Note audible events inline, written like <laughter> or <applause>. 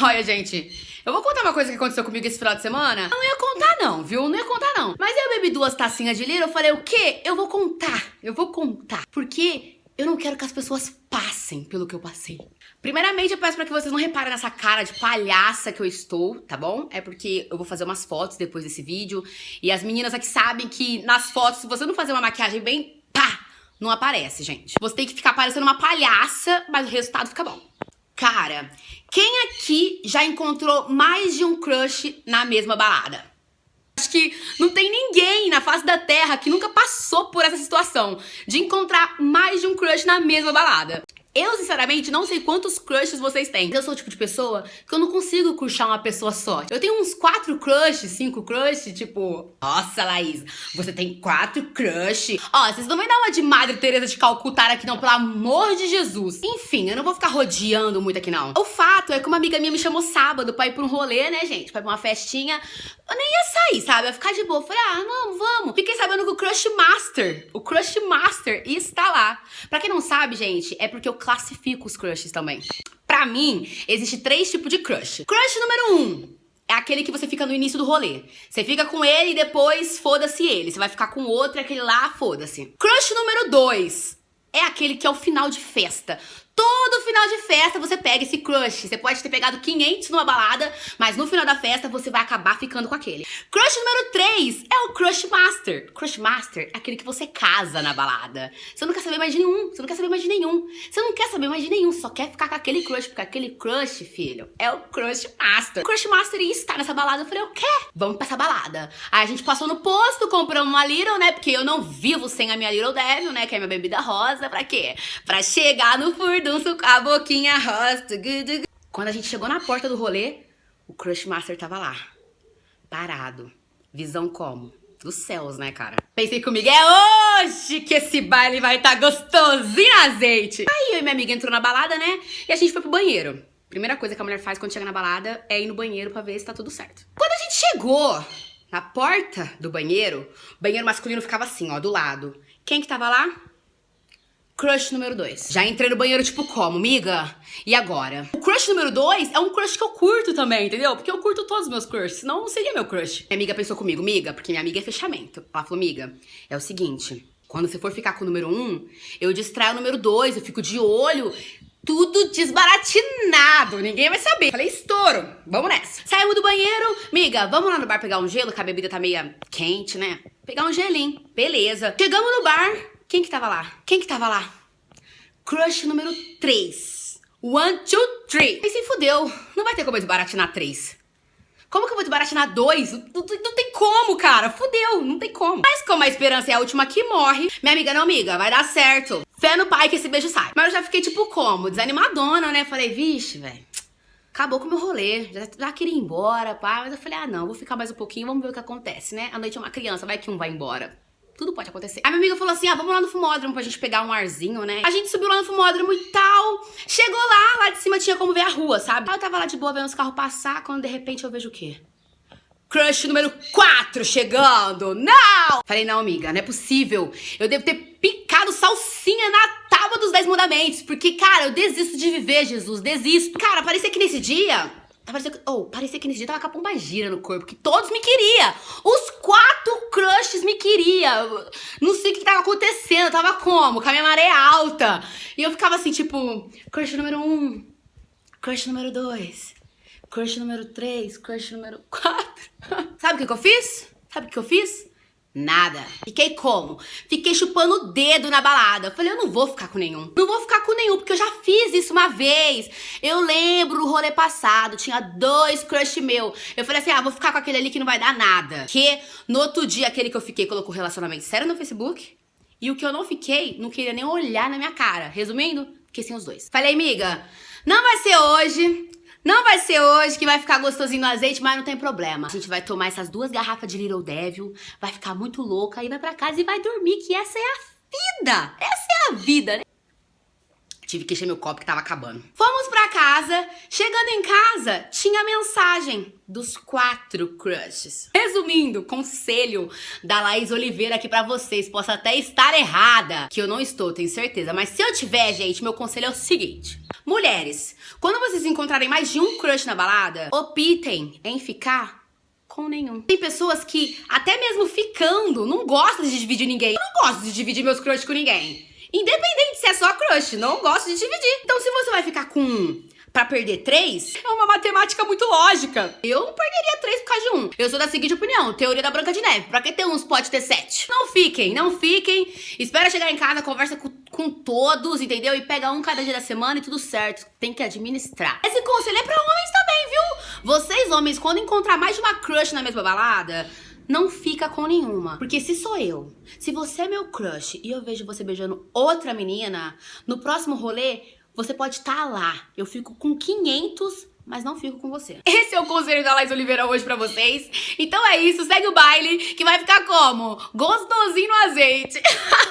<laughs> Olha, gente, eu vou contar uma coisa que aconteceu comigo esse final de semana. Não ia contar não, viu? Não ia contar não. Mas eu bebi duas tacinhas de lira, eu falei, o quê? Eu vou contar, eu vou contar. Porque eu não quero que as pessoas passem pelo que eu passei. Primeiramente, eu peço pra que vocês não reparem nessa cara de palhaça que eu estou, tá bom? É porque eu vou fazer umas fotos depois desse vídeo. E as meninas aqui sabem que nas fotos, se você não fazer uma maquiagem bem pá, não aparece, gente. Você tem que ficar parecendo uma palhaça, mas o resultado fica bom. Cara, quem aqui já encontrou mais de um crush na mesma balada? Acho que não tem ninguém na face da Terra que nunca passou por essa situação de encontrar mais de um crush na mesma balada. Eu, sinceramente, não sei quantos crushes vocês têm. Eu sou o tipo de pessoa que eu não consigo curtir uma pessoa só. Eu tenho uns quatro crushes, cinco crushes, tipo... Nossa, Laís, você tem quatro crushes. Ó, vocês não vão dar uma de Madre Teresa de Calcutá aqui não, pelo amor de Jesus. Enfim, eu não vou ficar rodeando muito aqui não. O fato é que uma amiga minha me chamou sábado pra ir pra um rolê, né, gente? Pra ir pra uma festinha. Eu nem ia sair, sabe? Eu ia ficar de boa. Falei, ah, não, vamos. Fiquei sabendo que o Crush Master, o Crush Master está lá. Pra quem não sabe, gente, é porque eu classifico os crushes também. Pra mim, existe três tipos de crush. Crush número um, é aquele que você fica no início do rolê. Você fica com ele e depois foda-se ele. Você vai ficar com outro, aquele lá, foda-se. Crush número dois é aquele que é o final de festa. Todo final de festa você pega esse crush. Você pode ter pegado 500 numa balada, mas no final da festa você vai acabar ficando com aquele. Crush número 3 é o Crush Master. Crush Master é aquele que você casa na balada. Você não quer saber mais de nenhum, você não quer saber mais de nenhum. Você não quer saber mais de nenhum, você só quer ficar com aquele crush, porque aquele crush, filho, é o Crush Master. O crush Master ia estar nessa balada. Eu falei, o quê? Vamos pra essa balada. Aí a gente passou no posto, compramos uma Little, né? Porque eu não vivo sem a minha Little Devil, né? Que é minha bebida rosa. Pra quê? Pra chegar no com a boquinha rosa. Quando a gente chegou na porta do rolê, o Crush Master tava lá. Parado. Visão como? Dos céus, né, cara? Pensei comigo, é hoje que esse baile vai estar tá gostosinho azeite. Aí eu e minha amiga entrou na balada, né? E a gente foi pro banheiro. Primeira coisa que a mulher faz quando chega na balada é ir no banheiro pra ver se tá tudo certo. Quando a gente chegou na porta do banheiro, o banheiro masculino ficava assim, ó, do lado. Quem que tava lá? Crush número 2. Já entrei no banheiro, tipo, como, miga? E agora? O crush número 2 é um crush que eu curto também, entendeu? Porque eu curto todos os meus crushes, senão não seria meu crush. Minha amiga pensou comigo, miga, porque minha amiga é fechamento. Ela falou, miga, é o seguinte, quando você for ficar com o número 1, um, eu distraio o número 2, eu fico de olho, tudo desbaratinado, ninguém vai saber. Falei, estouro, vamos nessa. Saímos do banheiro, miga, vamos lá no bar pegar um gelo, que a bebida tá meio quente, né? Pegar um gelinho, beleza. Chegamos no bar, quem que tava lá? Quem que tava lá? Crush número 3. One, two, three. E se fudeu. Não vai ter como eu desbaratinar 3. Como que eu vou desbaratinar 2? Não, não, não, tem como, cara. Fudeu, não tem como. Mas como a esperança é a última que morre, minha amiga, não, amiga, vai dar certo. Fé no pai que esse beijo sai. Mas eu já fiquei, tipo, como? Desanimadona, né? Falei, vixe, velho. Acabou com o meu rolê, já, já queria ir embora, pá. Mas eu falei, ah, não, vou ficar mais um pouquinho, vamos ver o que acontece, né? A noite é uma criança, vai que um vai embora. Tudo pode acontecer. A minha amiga falou assim: ah, vamos lá no fumódromo pra gente pegar um arzinho, né? A gente subiu lá no fumódromo e tal. Chegou lá, lá de cima tinha como ver a rua, sabe? Aí eu tava lá de boa vendo os carros passar, quando de repente eu vejo o quê? Crush número 4 chegando! Não! Falei, não, amiga, não é possível. Eu devo ter picado salsinha na tábua dos 10 mandamentos. Porque, cara, eu desisto de viver, Jesus, desisto. Cara, parecia que nesse dia Parecia oh, parecia que nesse dia tava com a pomba gira no corpo, que todos me queriam. Os quatro crushes me queriam. Não sei o que tava acontecendo, tava como? Com a minha maré alta. E eu ficava assim, tipo, crush número um, crush número dois, crush número três, crush número quatro. <laughs> Sabe o que, que eu fiz? Sabe o que eu fiz? Nada. Fiquei como? Fiquei chupando o dedo na balada. Falei, eu não vou ficar com nenhum. Não vou ficar com nenhum, porque eu já fiz isso uma vez. Eu lembro o rolê passado, tinha dois crush meu. Eu falei assim, ah, vou ficar com aquele ali que não vai dar nada. Que no outro dia, aquele que eu fiquei colocou relacionamento sério no Facebook. E o que eu não fiquei, não queria nem olhar na minha cara. Resumindo, fiquei sem os dois. Falei, amiga, não vai ser hoje. Não vai ser hoje que vai ficar gostosinho no azeite, mas não tem problema. A gente vai tomar essas duas garrafas de Little Devil, vai ficar muito louca, aí vai pra casa e vai dormir, que essa é a vida. Essa é a vida, né? tive que encher meu copo que tava acabando. Fomos pra casa, chegando em casa, tinha mensagem dos quatro crushes. Resumindo, conselho da Laís Oliveira aqui pra vocês, posso até estar errada, que eu não estou, tenho certeza, mas se eu tiver, gente, meu conselho é o seguinte. Mulheres, quando vocês encontrarem mais de um crush na balada, optem em ficar com nenhum. Tem pessoas que, até mesmo ficando, não gostam de dividir ninguém. Eu não gosto de dividir meus crushes com ninguém. Independente se é só crush, não gosto de dividir. Então, se você vai ficar com um pra perder três, é uma matemática muito lógica. Eu não perderia três por causa de um. Eu sou da seguinte opinião, teoria da Branca de Neve. Pra que ter uns pode ter sete? Não fiquem, não fiquem. Espera chegar em casa, conversa com, com todos, entendeu? E pega um cada dia da semana e tudo certo. Tem que administrar. Esse conselho é pra homens também, viu? Vocês, homens, quando encontrar mais de uma crush na mesma balada não fica com nenhuma. Porque se sou eu, se você é meu crush e eu vejo você beijando outra menina, no próximo rolê, você pode estar tá lá. Eu fico com 500 mas não fico com você. Esse é o conselho da Laís Oliveira hoje pra vocês. Então é isso, segue o baile, que vai ficar como? Gostosinho no azeite. <laughs>